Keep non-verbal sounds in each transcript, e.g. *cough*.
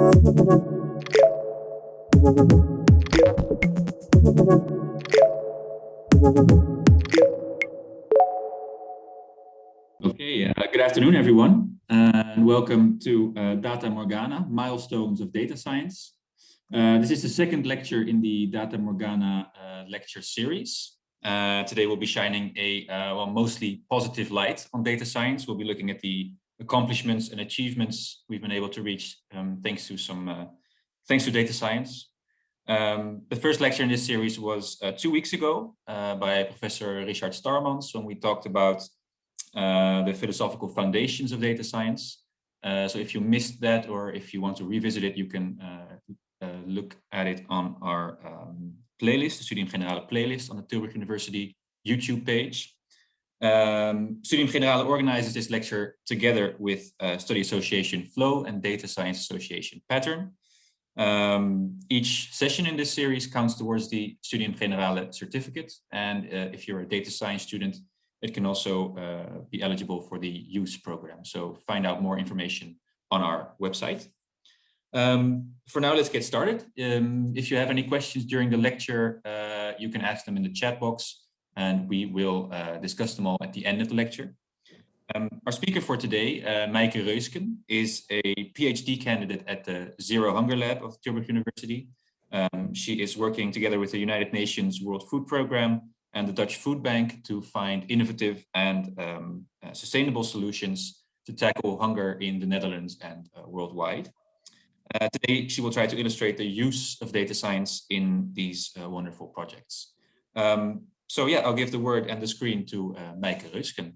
Okay, uh, good afternoon, everyone, and welcome to uh, Data Morgana, Milestones of Data Science. Uh, this is the second lecture in the Data Morgana uh, lecture series. Uh, today we'll be shining a uh, well, mostly positive light on data science. We'll be looking at the accomplishments and achievements we've been able to reach um, thanks to some thanks to data science. Um, the first lecture in this series was two weeks ago by Professor Richard Starmans when we talked about uh, the philosophical foundations of data science. Uh, so if you missed that or if you want to revisit it, you can uh, uh look at it on our um, playlist, the Studium Generale playlist on the Tilburg University YouTube page. Um, Studium Generale organizes this lecture together with uh, Study Association Flow and Data Science Association Pattern. Um, each session in this series counts towards the Studium Generale certificate. And uh, if you're a data science student, it can also uh, be eligible for the use program. So find out more information on our website. Um, for now, let's get started. Um, if you have any questions during the lecture, uh, you can ask them in the chat box and we will uh, discuss them all at the end of the lecture. Um, our speaker for today, uh, Meike Reusken, is a PhD candidate at the Zero Hunger Lab of Tilburg University. Um, she is working together with the United Nations World Food Programme and the Dutch Food Bank to find innovative and um, uh, sustainable solutions to tackle hunger in the Netherlands and uh, worldwide. Uh, today, she will try to illustrate the use of data science in these uh, wonderful projects. Um, so yeah, I'll give the word and the screen to uh, Meike Reusken.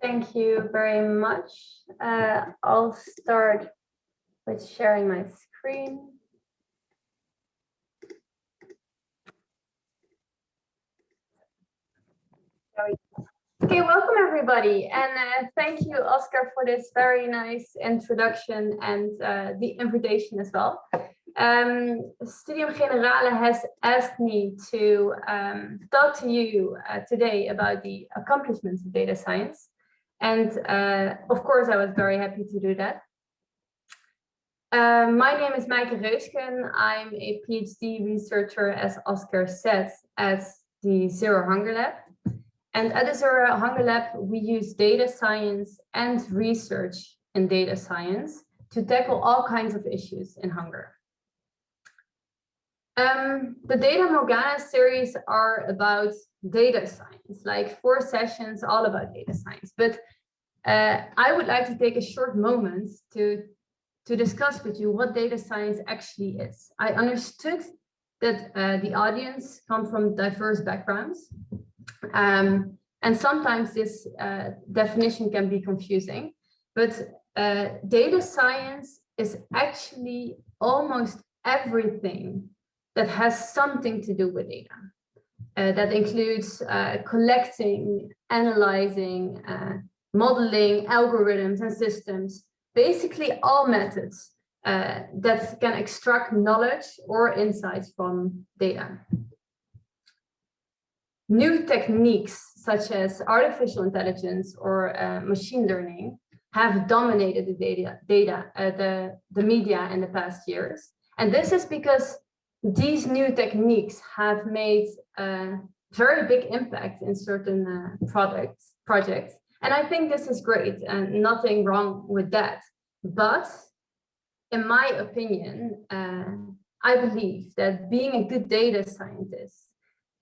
Thank you very much. Uh, I'll start with sharing my screen. Okay, welcome everybody, and uh, thank you, Oscar, for this very nice introduction and uh, the invitation as well. Um, Studium Generale has asked me to um, talk to you uh, today about the accomplishments of data science, and uh, of course, I was very happy to do that. Uh, my name is Meike Reusken. I'm a PhD researcher, as Oscar said, at the Zero Hunger Lab. And at Zero Hunger Lab, we use data science and research in data science to tackle all kinds of issues in hunger. Um, the Data Morgana series are about data science, like four sessions all about data science. But uh, I would like to take a short moment to, to discuss with you what data science actually is. I understood that uh, the audience come from diverse backgrounds um, and sometimes this uh, definition can be confusing, but uh, data science is actually almost everything that has something to do with data. Uh, that includes uh, collecting, analyzing, uh, modeling, algorithms and systems, basically all methods uh, that can extract knowledge or insights from data. New techniques such as artificial intelligence or uh, machine learning have dominated the data, data uh, the, the media in the past years. And this is because these new techniques have made a very big impact in certain uh, products, projects. And I think this is great and nothing wrong with that. But in my opinion, uh, I believe that being a good data scientist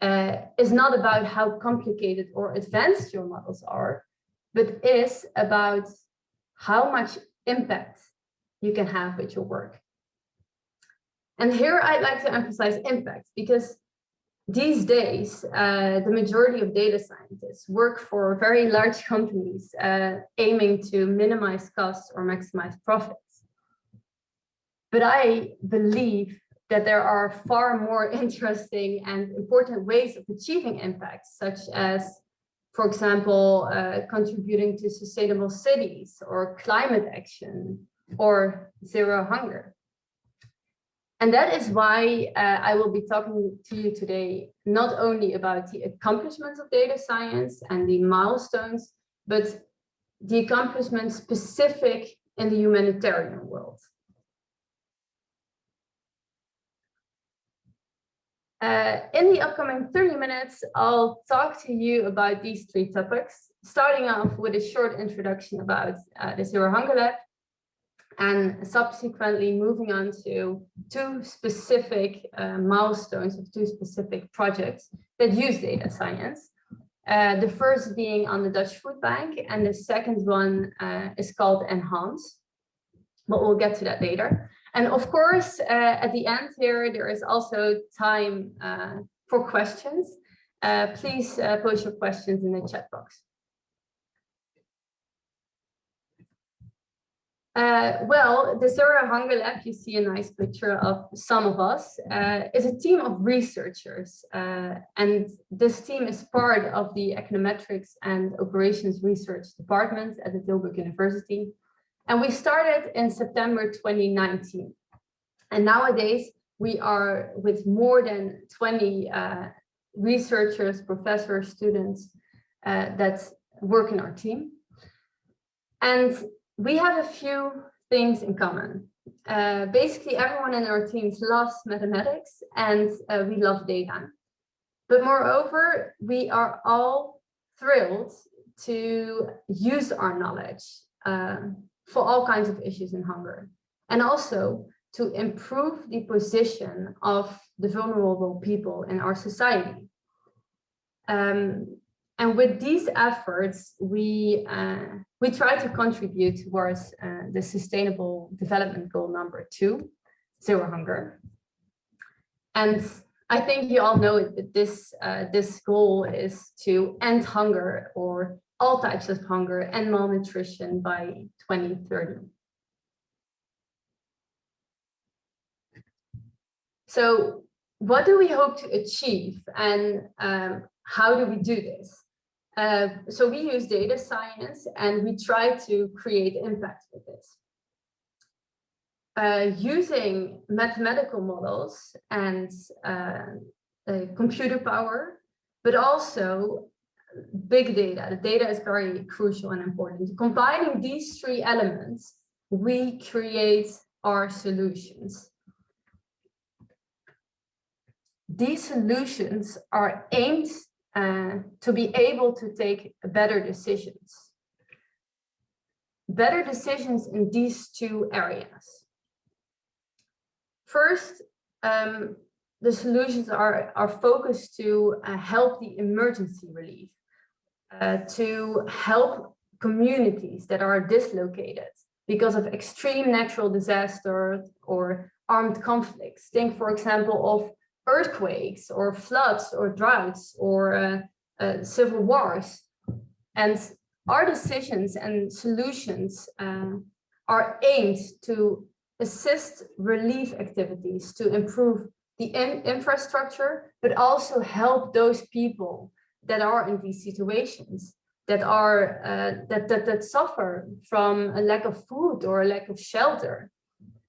uh, is not about how complicated or advanced your models are, but is about how much impact you can have with your work. And here I'd like to emphasize impact because these days, uh, the majority of data scientists work for very large companies uh, aiming to minimize costs or maximize profits. But I believe that there are far more *laughs* interesting and important ways of achieving impact, such as, for example, uh, contributing to sustainable cities or climate action or zero hunger. And that is why uh, I will be talking to you today, not only about the accomplishments of data science and the milestones, but the accomplishments specific in the humanitarian world. Uh, in the upcoming 30 minutes, I'll talk to you about these three topics, starting off with a short introduction about uh, the Zero Hunger Lab, and subsequently moving on to two specific uh, milestones of two specific projects that use data science. Uh, the first being on the Dutch Food Bank, and the second one uh, is called Enhance, but we'll get to that later. And of course, uh, at the end here, there is also time uh, for questions. Uh, please uh, post your questions in the chat box. Uh, well, the Zero Hunger Lab, you see a nice picture of some of us, uh, is a team of researchers. and this team is part of the Econometrics and Operations Research Department at the Tilburg University. And we started in September 2019. And nowadays we are with more than 20 uh, researchers, professors, students uh, that work in our team. And we have a few things in common. Uh, basically, everyone in our teams loves mathematics and uh, we love data. But moreover, we are all thrilled to use our knowledge um, for all kinds of issues in hunger. And also to improve the position of the vulnerable people in our society. Um, and with these efforts, we, uh, we try to contribute towards uh, the sustainable development goal number two, zero hunger. And I think you all know that this, uh, this goal is to end hunger or all types of hunger and malnutrition by 2030. So what do we hope to achieve and um, how do we do this? Uh, so we use data science and we try to create impact with this. Uh, using mathematical models and uh, computer power, but also big data. The data is very crucial and important. Combining these three elements, we create our solutions. These solutions are aimed uh, to be able to take better decisions. Better decisions in these two areas. First, um, the solutions are, are focused to uh, help the emergency relief uh, to help communities that are dislocated because of extreme natural disasters or armed conflicts. Think, for example, of earthquakes or floods or droughts or uh, uh, civil wars. And our decisions and solutions uh, are aimed to assist relief activities to improve the in infrastructure, but also help those people that are in these situations that are uh, that, that that suffer from a lack of food or a lack of shelter.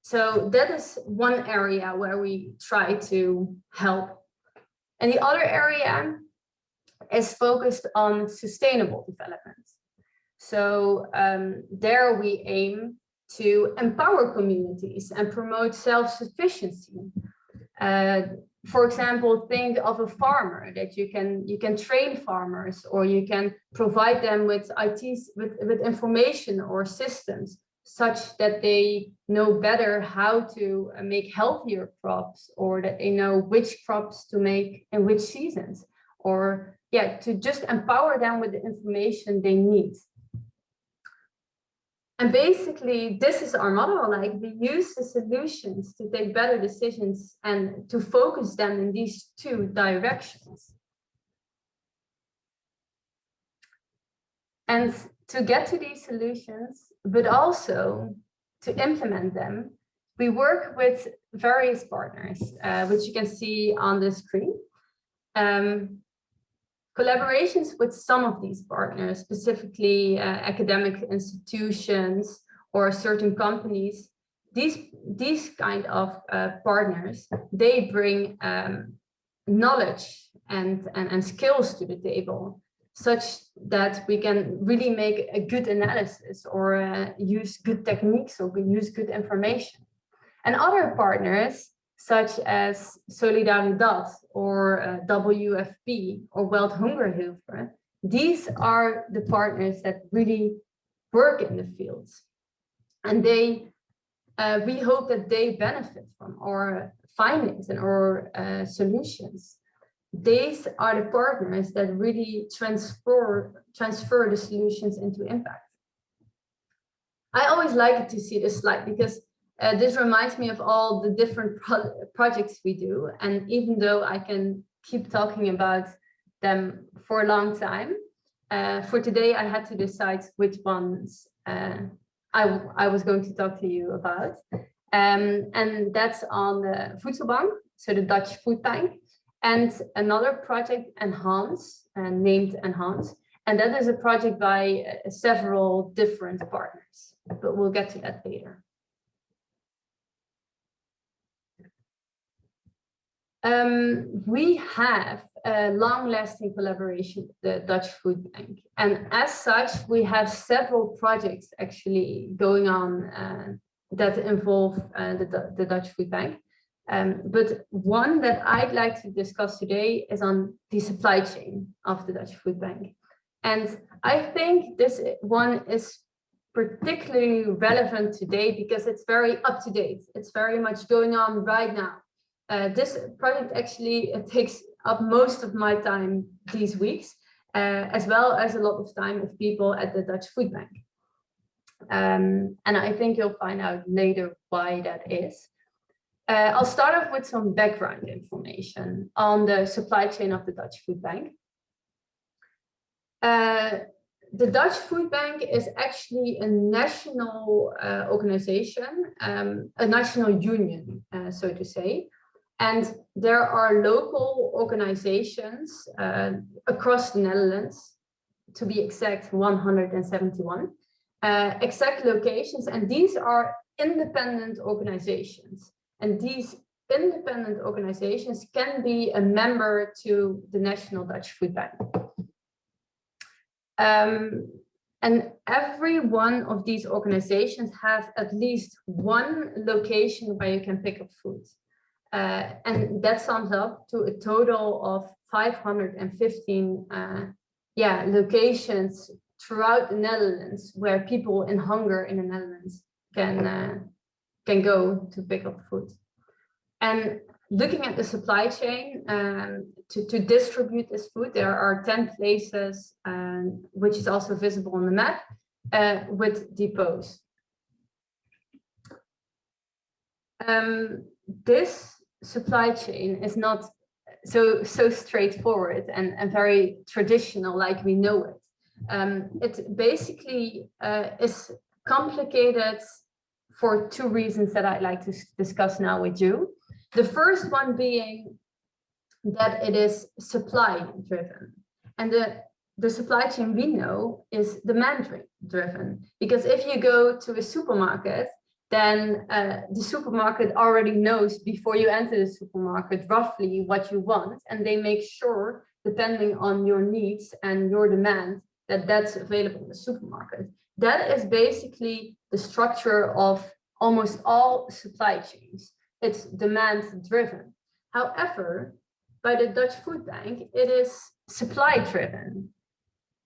So that is one area where we try to help. And the other area is focused on sustainable development. So um, there we aim to empower communities and promote self-sufficiency. Uh, for example, think of a farmer that you can you can train farmers or you can provide them with IT with, with information or systems such that they know better how to uh, make healthier crops or that they know which crops to make in which seasons or yeah to just empower them with the information they need and basically, this is our model. Like we use the solutions to take better decisions and to focus them in these two directions. And to get to these solutions, but also to implement them, we work with various partners, uh, which you can see on the screen. Um, Collaborations with some of these partners, specifically uh, academic institutions or certain companies, these, these kind of uh, partners, they bring um, knowledge and, and, and skills to the table. such that we can really make a good analysis or uh, use good techniques or use good information. And other partners, such as Solidaridad or uh, WFP or World Hunger Hilfe, these are the partners that really work in the fields. And they, uh, we hope that they benefit from our findings and our uh, solutions these are the partners that really transfer transfer the solutions into impact. I always like to see this slide because uh, this reminds me of all the different pro projects we do. And even though I can keep talking about them for a long time, uh, for today I had to decide which ones uh, I, I was going to talk to you about. Um, and that's on the Voedselbank, so the Dutch food bank and another project Enhance uh, named Enhance and that is a project by uh, several different partners but we'll get to that later um, we have a long-lasting collaboration with the Dutch Food Bank and as such we have several projects actually going on uh, that involve uh, the, the Dutch Food Bank um, but one that I'd like to discuss today is on the supply chain of the Dutch Food Bank. And I think this one is particularly relevant today because it's very up to date. It's very much going on right now. Uh, this project actually takes up most of my time these weeks, uh, as well as a lot of time of people at the Dutch Food Bank. Um, and I think you'll find out later why that is. Uh, I'll start off with some background information on the supply chain of the Dutch Food Bank. Uh, the Dutch Food Bank is actually a national uh, organization, um, a national union, uh, so to say. And there are local organizations uh, across the Netherlands, to be exact, 171 uh, exact locations. And these are independent organizations. And these independent organizations can be a member to the National Dutch Food Bank. Um, and every one of these organizations have at least one location where you can pick up food. Uh, and that sums up to a total of 515 uh, yeah, locations throughout the Netherlands where people in hunger in the Netherlands can uh, can go to pick up food. And looking at the supply chain um, to, to distribute this food, there are 10 places, um, which is also visible on the map, uh, with depots. Um, this supply chain is not so so straightforward and, and very traditional like we know it. Um, it basically uh, is complicated for two reasons that I'd like to discuss now with you. The first one being that it is supply driven and the the supply chain we know is demand driven because if you go to a supermarket then uh, the supermarket already knows before you enter the supermarket roughly what you want and they make sure depending on your needs and your demand that that's available in the supermarket that is basically the structure of almost all supply chains. It's demand driven. However, by the Dutch Food Bank, it is supply driven.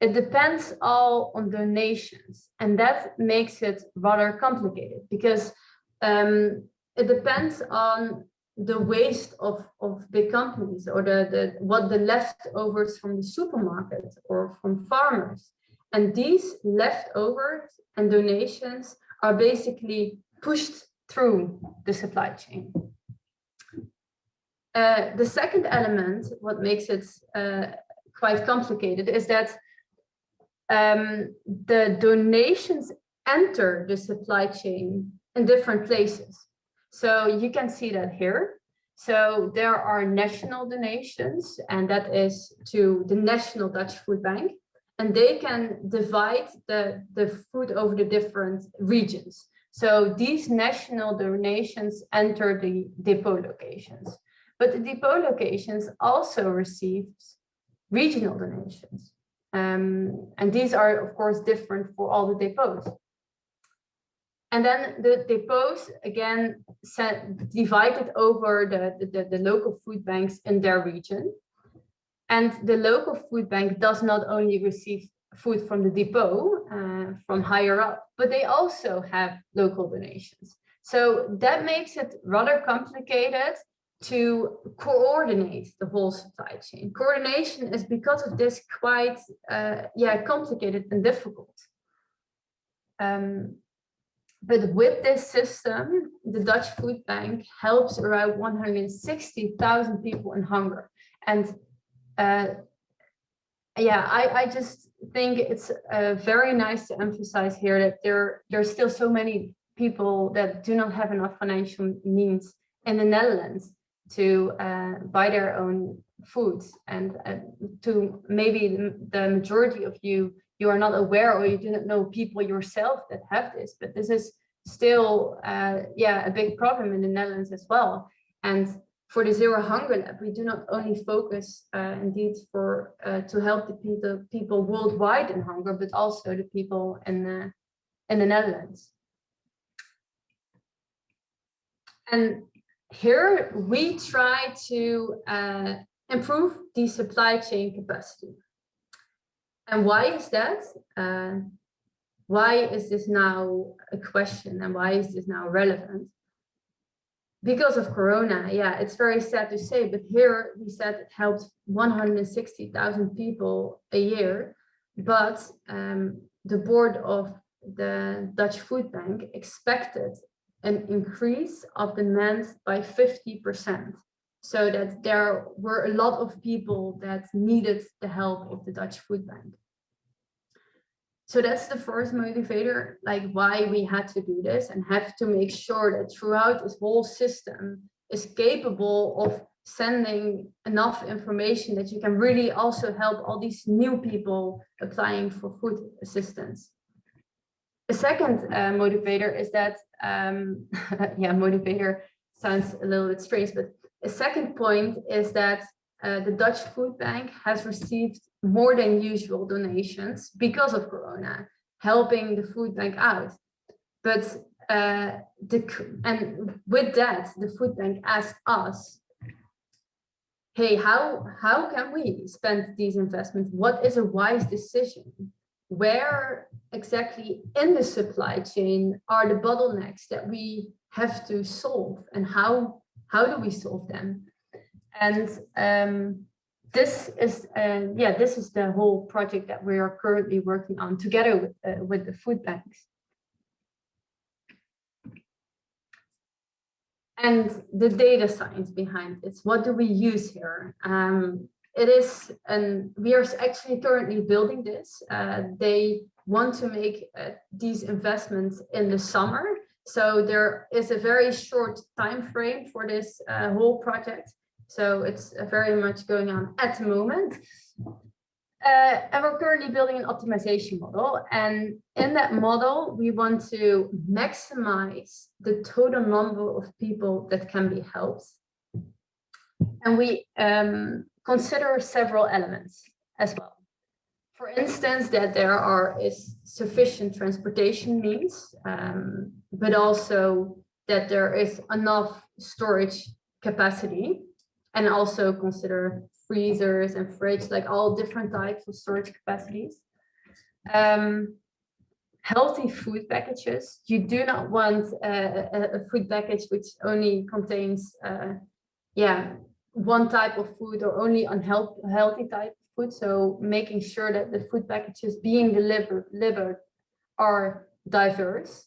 It depends all on donations and that makes it rather complicated because um, it depends on the waste of, of big companies or the, the what the leftovers from the supermarket or from farmers. And these leftovers and donations are basically pushed through the supply chain. Uh, the second element, what makes it uh, quite complicated, is that um, the donations enter the supply chain in different places. So you can see that here. So there are national donations, and that is to the National Dutch Food Bank, and they can divide the, the food over the different regions. So these national donations enter the depot locations, but the depot locations also receive regional donations. Um, and these are, of course, different for all the depots. And then the depots, again, set, divided over the, the, the local food banks in their region. And the local food bank does not only receive food from the depot, uh, from higher up, but they also have local donations. So that makes it rather complicated to coordinate the whole supply chain. Coordination is because of this quite uh, yeah complicated and difficult. Um, but with this system, the Dutch Food Bank helps around 160,000 people in hunger. And uh, yeah, I, I just think it's uh, very nice to emphasize here that there there's still so many people that do not have enough financial means in the Netherlands to uh, buy their own food. and uh, to maybe the majority of you you are not aware or you do not know people yourself that have this but this is still uh, yeah a big problem in the Netherlands as well and for the zero hunger lab we do not only focus uh, indeed for uh, to help the people people worldwide in hunger but also the people in the in the Netherlands and here we try to uh, improve the supply chain capacity. And why is that? Uh, why is this now a question and why is this now relevant? Because of Corona, yeah, it's very sad to say, but here we said it helped 160,000 people a year, but um, the board of the Dutch Food Bank expected an increase of demand by 50%. So that there were a lot of people that needed the help of the Dutch Food Bank. So that's the first motivator, like why we had to do this and have to make sure that throughout this whole system is capable of sending enough information that you can really also help all these new people applying for food assistance. A second uh, motivator is that, um, *laughs* yeah, motivator sounds a little bit strange, but a second point is that uh, the Dutch Food Bank has received more than usual donations because of Corona, helping the food bank out. But uh, the, and with that, the food bank asked us, hey, how, how can we spend these investments? What is a wise decision? Where exactly in the supply chain are the bottlenecks that we have to solve and how how do we solve them? And um, this is uh, yeah this is the whole project that we are currently working on together with, uh, with the food banks. And the data science behind this what do we use here? Um, it is and we are actually currently building this uh, they want to make uh, these investments in the summer. So there is a very short time frame for this uh, whole project. So it's uh, very much going on at the moment. Uh, and we're currently building an optimization model. And in that model, we want to maximize the total number of people that can be helped. And we um, consider several elements as well for instance, that there are is sufficient transportation means, um, but also that there is enough storage capacity and also consider freezers and fridge, like all different types of storage capacities. Um, healthy food packages. You do not want a, a food package which only contains, uh, yeah, one type of food or only unhealthy healthy type of food. So making sure that the food packages being delivered, delivered are diverse.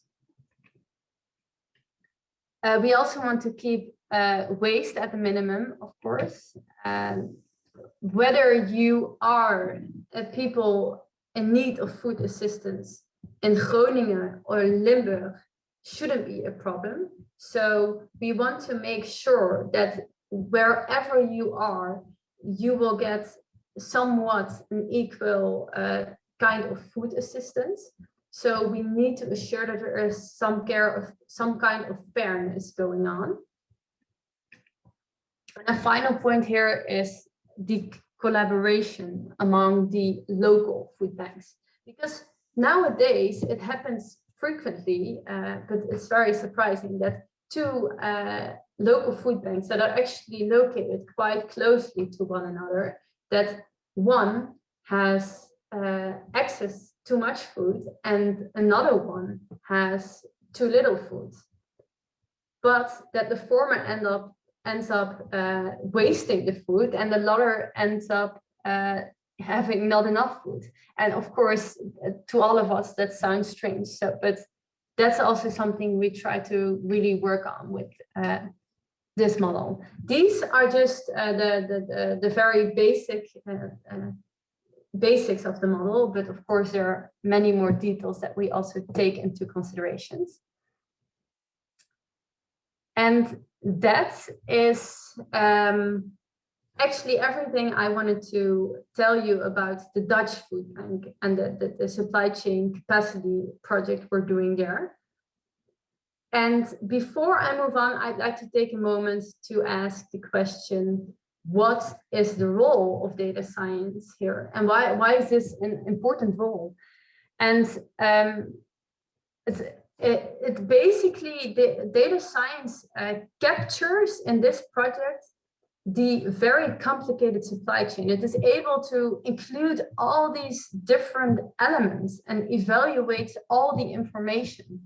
Uh, we also want to keep uh, waste at the minimum, of course. Um, whether you are uh, people in need of food assistance in Groningen or Limburg shouldn't be a problem. So we want to make sure that wherever you are, you will get somewhat an equal uh, kind of food assistance. So we need to assure that there is some care of some kind of fairness going on. And a final point here is the collaboration among the local food banks. Because nowadays it happens frequently, uh, but it's very surprising that two uh, local food banks that are actually located quite closely to one another, that one has uh, access to much food and another one has too little food. But that the former end up ends up uh, wasting the food and the latter ends up uh, having not enough food. And of course, uh, to all of us, that sounds strange. So, but that's also something we try to really work on with uh, this model. These are just uh, the, the, the, the, very basic uh, basics of the model, but of course there are many more details that we also take into considerations. And that is um, actually everything I wanted to tell you about the Dutch food bank and the, the, the supply chain capacity project we're doing there. And before I move on, I'd like to take a moment to ask the question, what is the role of data science here and why why is this an important role and um, it's it, it basically the data science uh, captures in this project the very complicated supply chain it is able to include all these different elements and evaluate all the information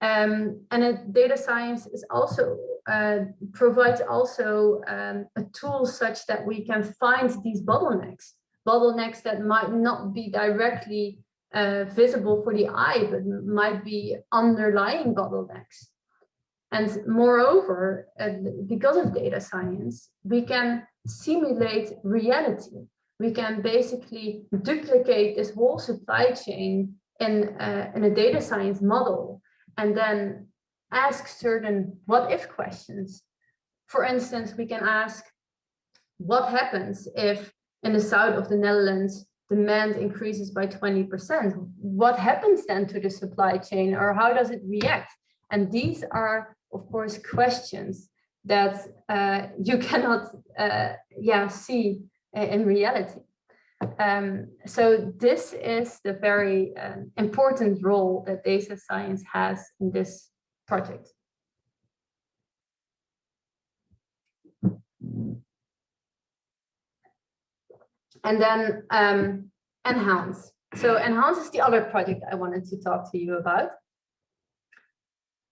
um, and data science is also uh, provides also um, a tool such that we can find these bottlenecks, bottlenecks that might not be directly uh, visible for the eye, but might be underlying bottlenecks. And moreover, uh, because of data science, we can simulate reality. We can basically duplicate this whole supply chain in, uh, in a data science model and then ask certain what if questions. For instance, we can ask what happens if in the south of the Netherlands demand increases by 20%? What happens then to the supply chain or how does it react? And these are, of course, questions that uh, you *laughs* cannot uh, yeah, see in reality. Um, so this is the very uh, important role that data science has in this project. And then um, Enhance. So Enhance is the other project I wanted to talk to you about.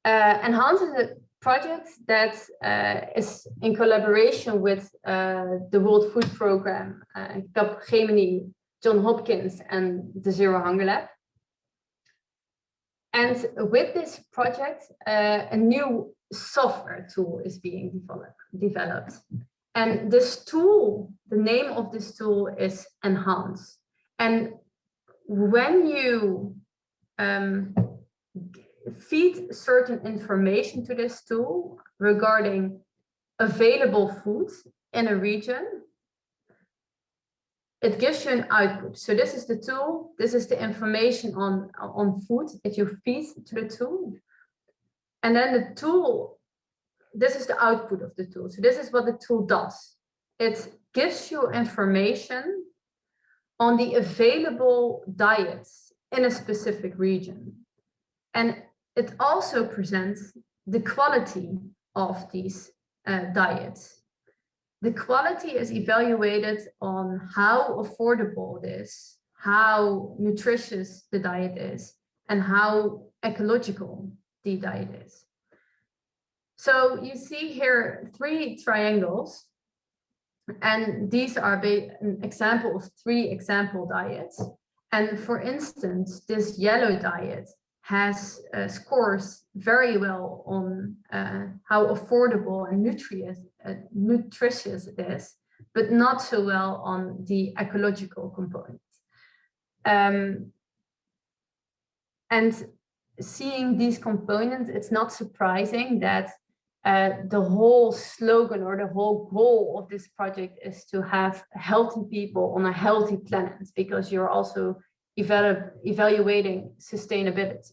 Uh, Enhance is a project that uh, is in collaboration with uh, the World Food Programme, uh, Capgemini, John Hopkins, and the Zero Hunger Lab. And with this project, uh, a new software tool is being develop, developed. And this tool, the name of this tool is Enhance. And when you um, feed certain information to this tool regarding available food in a region, it gives you an output. So this is the tool, this is the information on, on food that you feed to the tool. And then the tool, this is the output of the tool. So this is what the tool does. It gives you information on the available diets in a specific region. And it also presents the quality of these uh, diets the quality is evaluated on how affordable it is, how nutritious the diet is, and how ecological the diet is. So you see here three triangles, and these are an example of three example diets. And for instance, this yellow diet has uh, scores very well on uh, how affordable and nutritious, uh, nutritious it is, but not so well on the ecological component. Um, and seeing these components, it's not surprising that uh, the whole slogan or the whole goal of this project is to have healthy people on a healthy planet because you're also evaluating sustainability.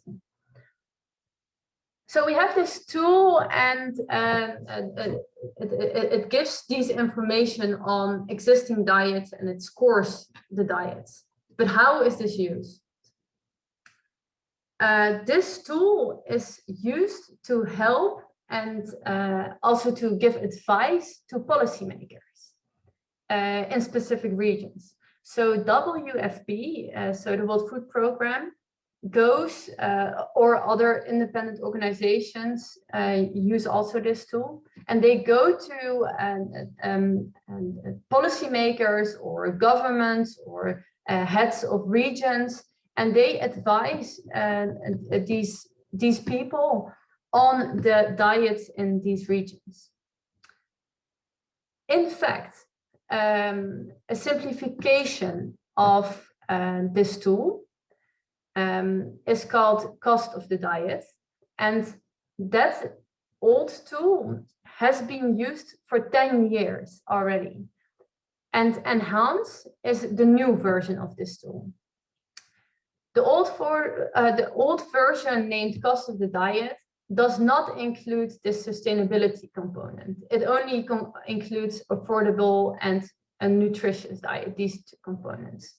So we have this tool and um, it, it, it, gives these information on existing diets and it scores the diets. But how is this used? Uh, this tool is used to help and uh, also to give advice to policymakers uh, in specific regions. So WFP, uh, so the World Food Programme, goes uh, or other independent organizations uh, use also this tool and they go to um, um, um, policymakers or governments or uh, heads of regions and they advise uh, these these people on the diets in these regions. In fact, um, a simplification of uh, this tool um, is called cost of the diet. And that old tool has been used for 10 years already. And Enhance is the new version of this tool. The old, for, uh, the old version named cost of the diet does not include this sustainability component. It only includes affordable and a nutritious diet, these two components.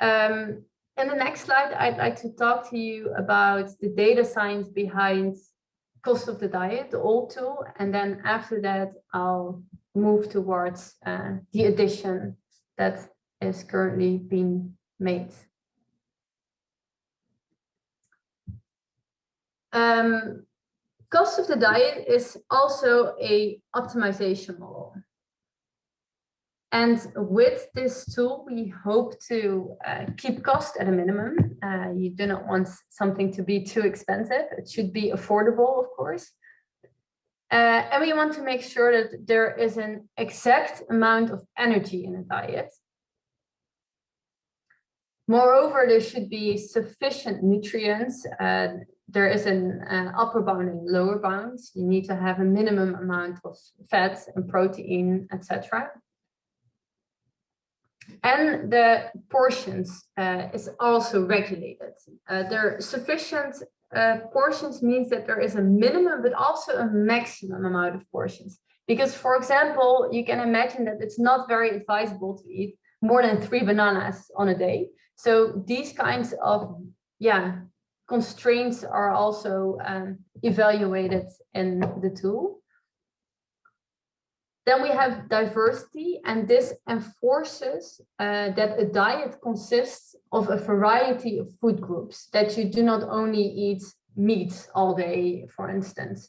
Um, in the next slide, I'd like to talk to you about the data science behind cost of the diet, the old tool, and then after that, I'll move towards uh, the addition that is currently being made. Um, cost of the diet is also a optimization model. And with this tool, we hope to uh, keep cost at a minimum. Uh, you do not want something to be too expensive. It should be affordable, of course. Uh, and we want to make sure that there is an exact amount of energy in a diet. Moreover, there should be sufficient nutrients. There is an uh, upper bound and lower bound. You need to have a minimum amount of fat and protein, etc and the portions uh, is also regulated. Uh, there are sufficient uh, portions means that there is a minimum, but also a maximum amount of portions. Because, for example, you can imagine that it's not very advisable to eat more than three bananas on a day. So these kinds of, yeah, constraints are also um, evaluated in the tool. Then we have diversity, and this enforces uh, that a diet consists of a variety of food groups, that you do not only eat meat all day, for instance.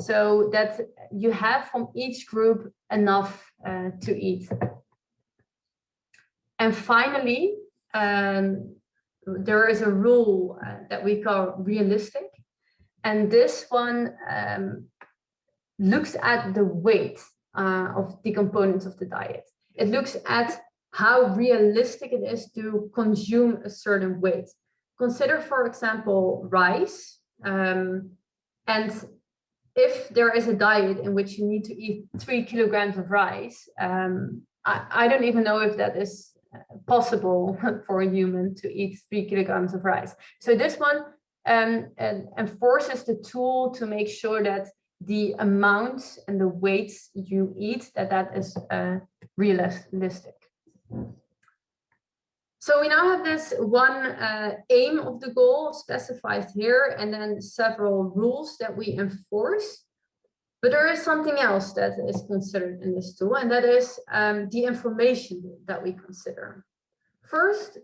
So that you have from each group enough uh, to eat. And finally, um, there is a rule uh, that we call realistic. And this one um, looks at the weight uh, of the components of the diet. It looks at how realistic it is to consume a certain weight. Consider, for example, rice. Um, and if there is a diet in which you need to eat three kilograms of rice, um, I, I don't even know if that is possible *laughs* for a human to eat three kilograms of rice. So this one um, enforces the tool to make sure that the amount and the weights you eat, that that is uh, realistic. So we now have this one uh, aim of the goal specified here, and then several rules that we enforce. But there is something else that is considered in this tool, and that is um, the information that we consider. First,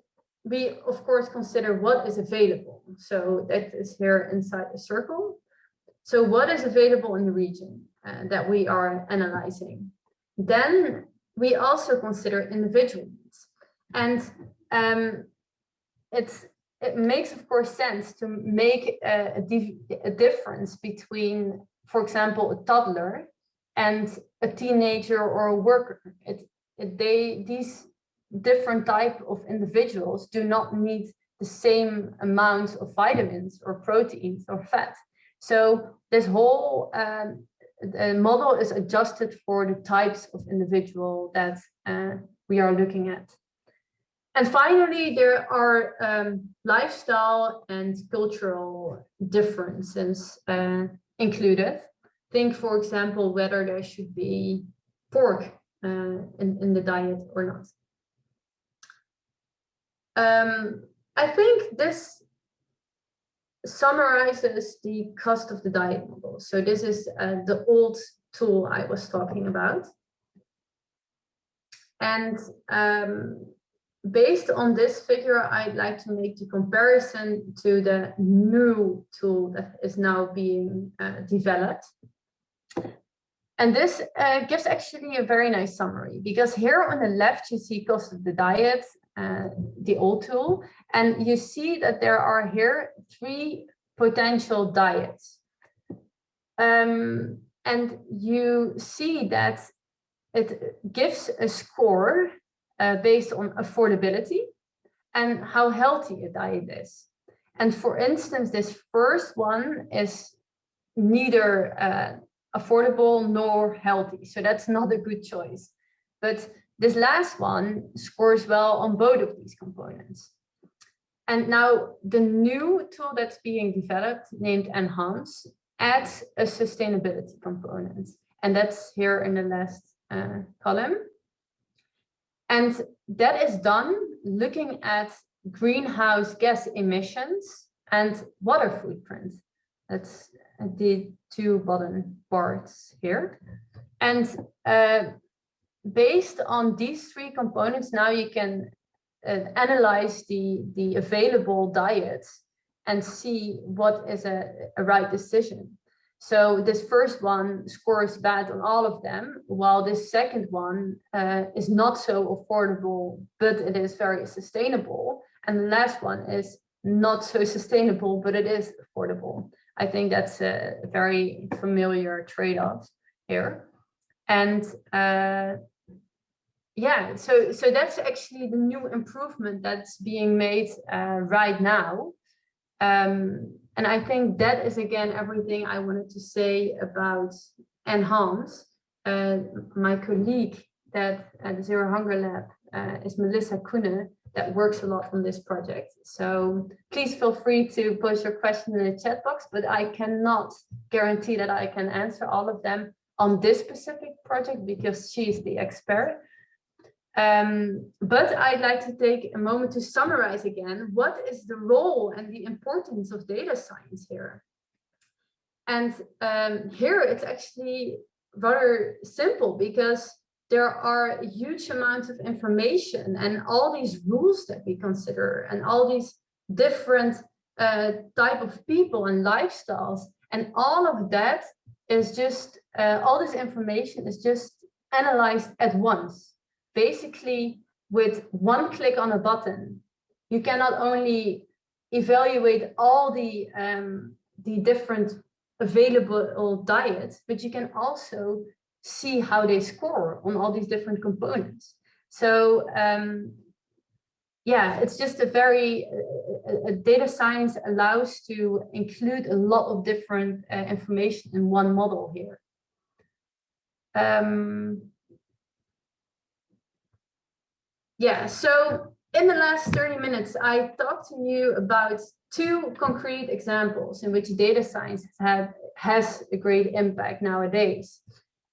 we of course consider what is available. So that is here inside the circle. So what is available in the region uh, that we are analyzing? Then we also consider individual needs. And um, it's, it makes, of course, sense to make a, a, a difference between, for example, a toddler and a teenager or a worker. It, it, they, these different type of individuals do not need the same amount of vitamins or proteins or fat. So this whole um, model is adjusted for the types of individual that uh, we are looking at. and finally, there are um, lifestyle and cultural differences uh, included. Think, for example, whether there should be pork uh, in, in the diet or not. Um, I think this summarizes the cost of the diet model. So this is uh, the old tool I was talking about. And um, based on this figure, I'd like to make the comparison to the new tool that is now being uh, developed. And this uh, gives actually a very nice summary because here on the left, you see cost of the diet, uh, the old tool, and you see that there are here three potential diets. Um, and you see that it gives a score uh, based on affordability and how healthy a diet is. And for instance, this first one is neither uh, affordable nor healthy. So that's not a good choice. But this last one scores well on both of these components. And now the new tool that's being developed named Enhance adds a sustainability component. And that's here in the last uh, column. And that is done looking at greenhouse gas emissions and water footprint. That's the two bottom parts here. And uh, based on these three components, now you can uh, analyze the, the available diets and see what is a, a right decision. So this first one scores bad on all of them, while this second one uh, is not so affordable, but it is very sustainable. And the last one is not so *laughs* sustainable, but it is affordable. I think that's a very familiar trade-off here. And uh, yeah, so so that's actually the new improvement that's being made uh, right now. Um, and I think that is again everything I wanted to say about Enhance. Uh, my colleague that at Zero Hunger Lab uh, is Melissa Koene that works a lot on this project. So please feel free to post your question in the chat box, but I cannot guarantee that I can answer all of them on this specific project because she's the expert. Um, but I'd like to take a moment to summarize again, what is the role and the importance of data science here? And um, here it's actually rather simple because there are huge amounts of information and all these rules that we consider and all these different uh, type of people and lifestyles and all of that is just uh, all this information is just analyzed at once basically with one click on a button you can not only evaluate all the um, the different available diets but you can also see how they score on all these different components. So um, yeah, it's just a very, uh, data science allows to include a lot of different uh, information in one model here. Um, yeah, so in the last 30 minutes, I talked to you about two concrete examples in which data science has, has a great impact nowadays.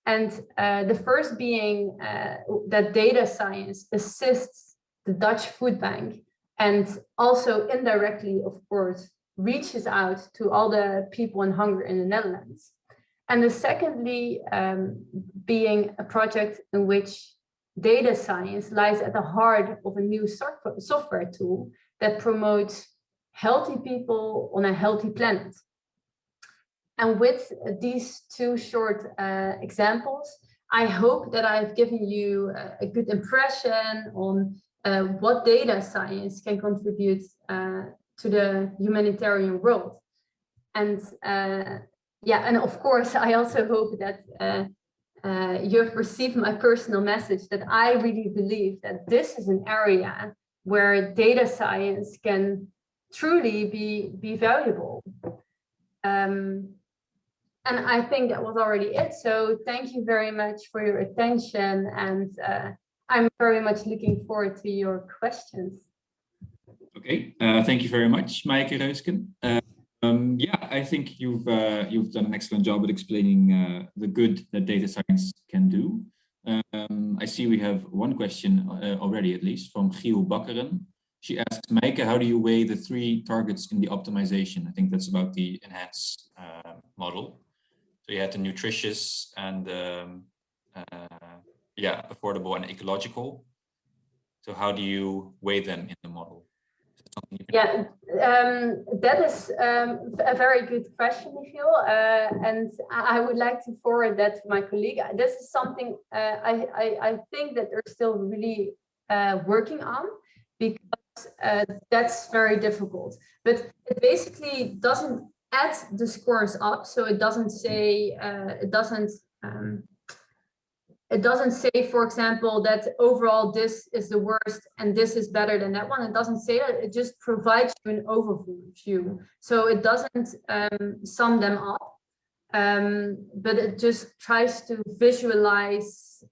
And uh, the first being uh, that data science assists the Dutch food bank and also indirectly, of course, reaches out to all the people in hunger in the Netherlands. And the secondly, um, being a project in which data science lies at the heart of a new software tool that promotes healthy people on a healthy planet. And with these two short uh, examples, I hope that I've given you a, good impression on uh, what data science can contribute uh, to the humanitarian world. And uh, yeah, and of course, I also hope that uh, uh, you have received my personal message that I really believe that this is an area where data science can truly be, be valuable. Um, and I think that was already it. So thank you very much for your attention. And uh, I'm very much looking forward to your questions. Okay, uh, thank you very much, Maaike Reusken. Uh, um, yeah, I think you've uh, you've done an excellent job at explaining uh, the good that data science can do. Um, I see we have one question uh, already, at least, from Giel Bakkeren. She asks, Maaike, how do you weigh the three targets in the optimization? I think that's about the enhance uh, model. So you had the nutritious and um, yeah, affordable and ecological. So how do you weigh them in the model? Yeah, um, that is um, a very good question, Michiel, uh, and I would like to forward that to my colleague. This is something uh, I, I, I, think that they're still really uh, working on because uh, that's very difficult. But it basically doesn't add the scores up, so it doesn't say, uh, it doesn't um, it doesn't say, for example, that overall this is the worst and this is better than that one. It doesn't say that. It just provides you an overview. So it doesn't um, sum them up, um, but it just tries to visualize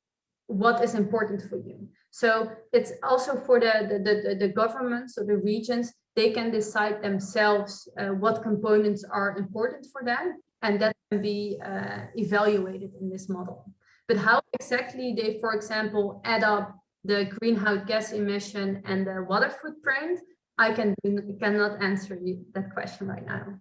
what is important for you. So it's also for the, the, the, the governments or the regions, they can decide themselves uh, what components are important for them and that can be uh, evaluated in this model. But how exactly they, for example, add up the greenhouse gas emission and the water footprint, I can cannot answer you that question right now.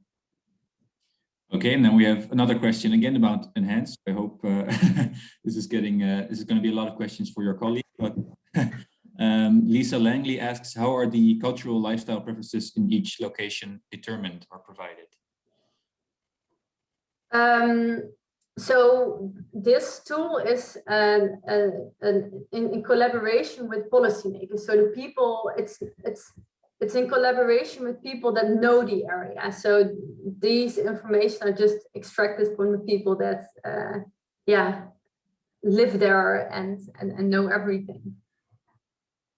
Okay, and then we have another question again about enhance. I hope uh, *laughs* this is getting uh, this is going to be a lot of questions for your colleague. But *laughs* um, Lisa Langley asks, how are the cultural lifestyle preferences in each location determined or provided? Um, so this tool is an, an, an, in, collaboration with policymakers. So the people, it's it's it's in collaboration with people that know the area. So these information are just extracted from the people that, uh, yeah, live there and, and, and know everything.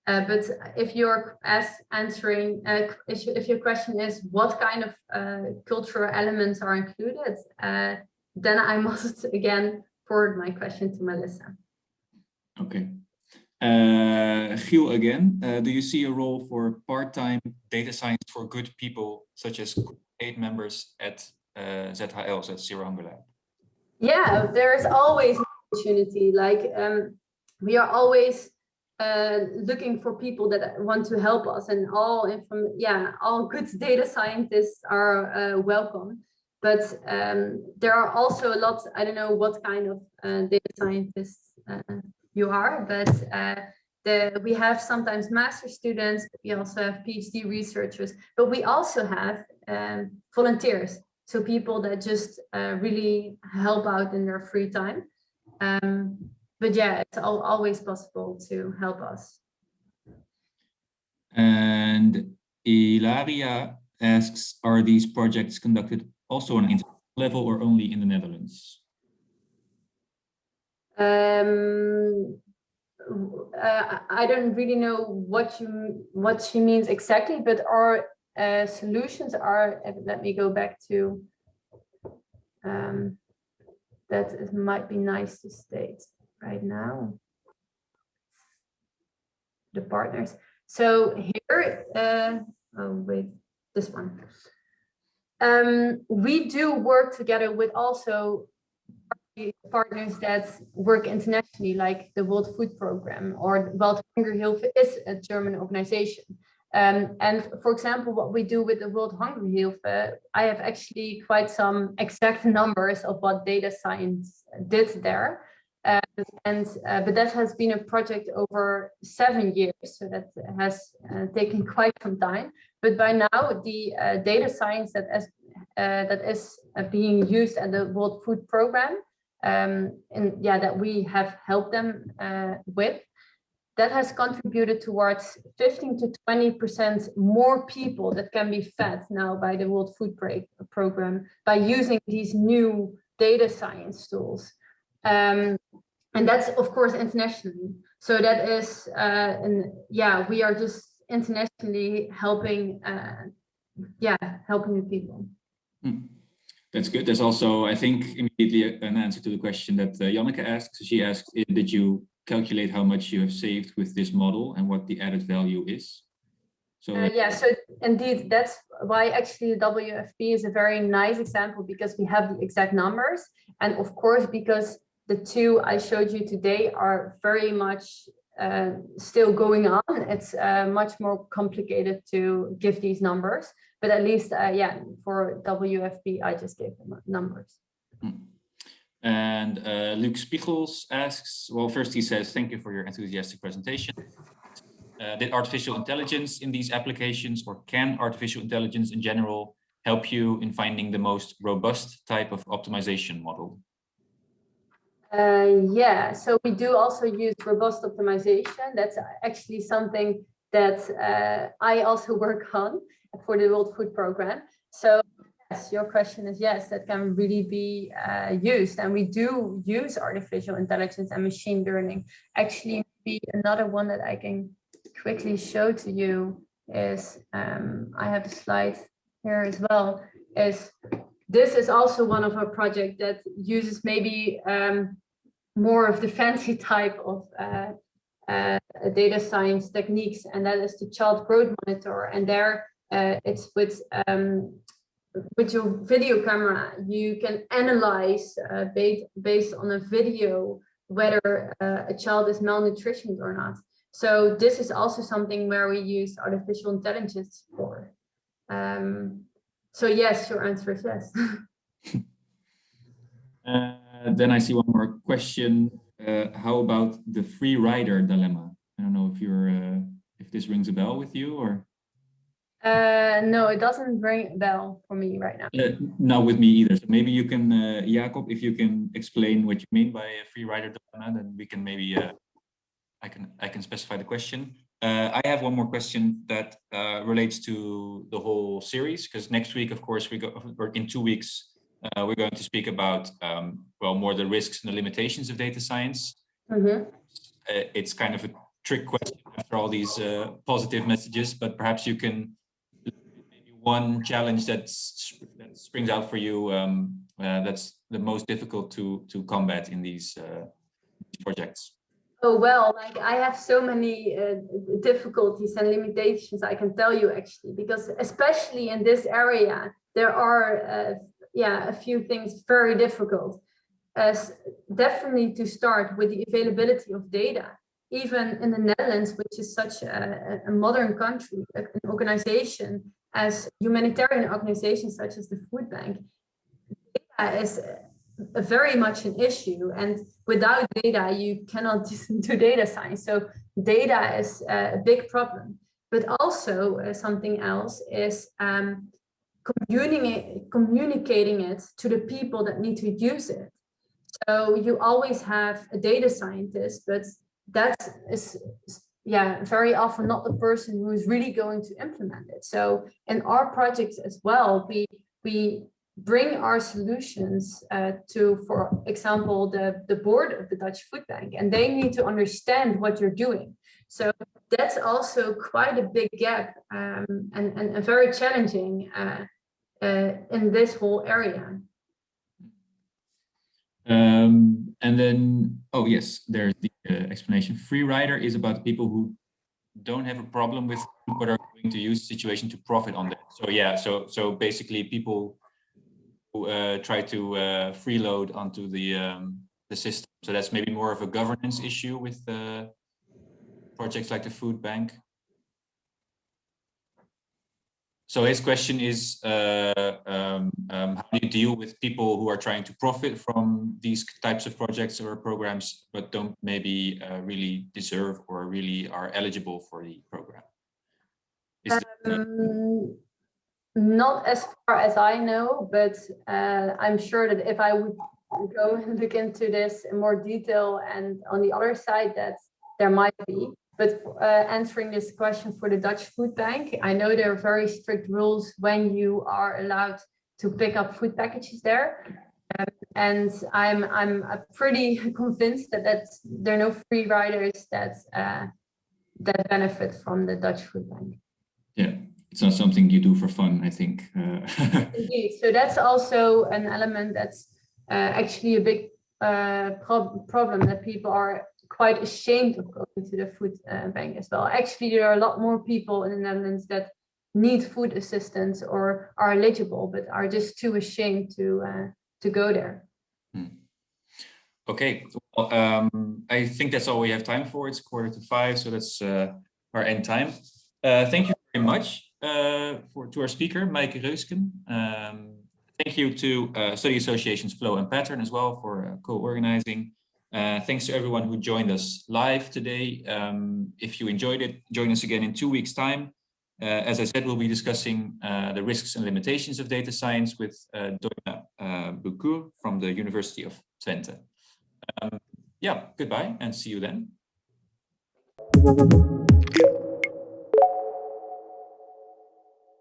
Uh, but if you're as answering, uh, if, if, your question is what kind of uh, cultural elements are included, uh, then I *laughs* must again forward my question to Melissa. Okay. Uh, Giel again, uh, do you see a role for part-time data science for good people, such as eight members at uh, ZHL, at Zero Hunger Lab? Yeah, there is always an opportunity. Like um, we are always uh, looking for people that want to help us, and all from yeah, all good data scientists are uh, welcome. But um, there are also a lot, I don't know what kind of uh, data scientists uh, you are, but uh, the, we have sometimes master students, we also have PhD researchers, but we also have um, volunteers. So people that just uh, really help out in their free time. Um, but yeah, it's all, always possible to help us. And Ilaria asks, are these projects conducted also on an international level or only in the Netherlands? Um, uh, I don't really know what you what she means exactly, but our uh, solutions are. Let me go back to. Um, that it might be nice to state right now. The partners. So here, uh, oh wait, this one. Um, we do work together with also partners that work internationally, like the World Food Program or Welthungerhilfe is a German organization. Um, and for example, what we do with the Welthungerhilfe, I have actually quite some exact numbers of what data science did there. Uh, and uh, but that has been a project over seven years, so that has uh, taken quite some time. But by now, the uh, data science that is uh, that is uh, being used at the World Food Program, um, and yeah, that we have helped them with, that has contributed towards 15 to 20 percent more people that can be fed now by the World Food Program by using these new data science tools. Um, and that's of course internationally. So that is, uh, and yeah, we are just internationally helping, uh, yeah, helping the people. Hmm. That's good. There's also, I think, immediately an answer to the question that uh, Janneke asked. She asked, did you calculate how much you have saved with this model and what the added value is. So uh, yeah, so indeed, that's why actually the WFP is a very nice example because we have the exact numbers. And of course, because the two I showed you today are very much uh, still going on. It's uh, much more complicated to give these numbers, but at least, uh, yeah, for WFP, I just gave them numbers. Hmm. And uh, Luke Spiegels asks, well, first he says, thank you for your enthusiastic presentation. Uh, did artificial intelligence in these applications or can artificial intelligence in general help you in finding the most robust type of optimization model? Uh, yeah, so we do also use robust optimization. That's actually something that uh, I also *laughs* work on for the World Food Program. So yes, your question is yes, that can really be uh, used. And we do use artificial intelligence and machine learning. Actually, be another one that I can quickly show to you is, um, I have a slide here as well, is this is also one of our projects that uses maybe um, more of the fancy type of uh, uh, data science techniques, and that is the child growth monitor. And there uh, it's with um, with your video camera, you can analyze uh, based, based on a video whether uh, a child is malnutritioned or not. So this is also something where we use artificial intelligence for. Um, so yes, your answer is yes. *laughs* uh, then I see one more question. Uh, how about the free rider dilemma? I don't know if you're uh, if this rings a bell with you or. Uh, no, it doesn't ring a bell for me right now. Uh, not with me either. So maybe you can, uh, Jacob, if you can explain what you mean by a free rider dilemma, then we can maybe uh, I can I can specify the question. Uh, I have one more question that uh, relates to the whole series because next week, of course, we go or in two weeks, uh, we're going to speak about um, well more the risks and the limitations of data science. Mm -hmm. it's kind of a trick question after all these uh, positive messages, but perhaps you can maybe one challenge that's that springs out for you um, uh, that's the most difficult to to combat in these projects. Oh, well, like I have so many uh, difficulties and limitations, I can tell you actually, because especially in this area, there are, uh, yeah, a few things very difficult. As definitely to start with the availability of data, even in the Netherlands, which is such a, a modern country, an organization as humanitarian organizations such as the Food Bank, data is very much an issue. And without data, you cannot *laughs* do data science. So data is a big problem. But also uh, something else is um, communicating, communicating it to the people that need to use it. So you always have a data scientist, but that is yeah, very often not the person who is really going to implement it. So in our projects as well, we we bring our solutions uh, to, for example, the, the board of the Dutch Food Bank, and they need to understand what you're doing. So that's also quite a big gap um, and, and, and, very challenging uh, uh, in this whole area. Um, and then, oh yes, there's the uh, explanation. Free rider is about people who don't have a problem with but are going to use the situation to profit on that. So yeah, so so basically people uh, try to uh, freeload onto the um, the system. So that's maybe more of a governance issue with uh, projects like the food bank. So his question is, uh, um, um, how do you deal with people who are trying to profit from these types of projects or programs, but don't maybe uh, really deserve or really are eligible for the program? Not as far as I know, but uh, I'm sure that if I would go *laughs* and look into this in more detail and on the other side that there might be. But uh, answering this question for the Dutch Food Bank, I know there are very strict rules when you are allowed to pick up food packages there. Um, and I'm I'm pretty *laughs* convinced that that's, there are no free riders that uh, that benefit from the Dutch Food Bank. Yeah, it's not something you do for fun, I think. Uh, *laughs* Indeed. So that's also an element that's uh, actually a big uh, prob problem that people are quite ashamed of going to the food uh, bank as well. Actually, there are a lot more people in the Netherlands that need food assistance or are eligible, but are just too ashamed to uh, to go there. Hmm. Okay, well, um, I think that's all we have time for. It's quarter to five, so that's uh, our end time. Uh, thank you very much for to our speaker, Maaike Reusken. Um, thank you to uh, Study Associations Flow and Pattern as well for uh, co-organizing. Uh, thanks to everyone who joined us live today. Um, if you enjoyed it, join us again in two weeks time. Uh, as I said, we'll be discussing uh, the risks and limitations of data science with uh, Doina uh, Bucur from the University of Twente. Um, yeah, goodbye and see you then.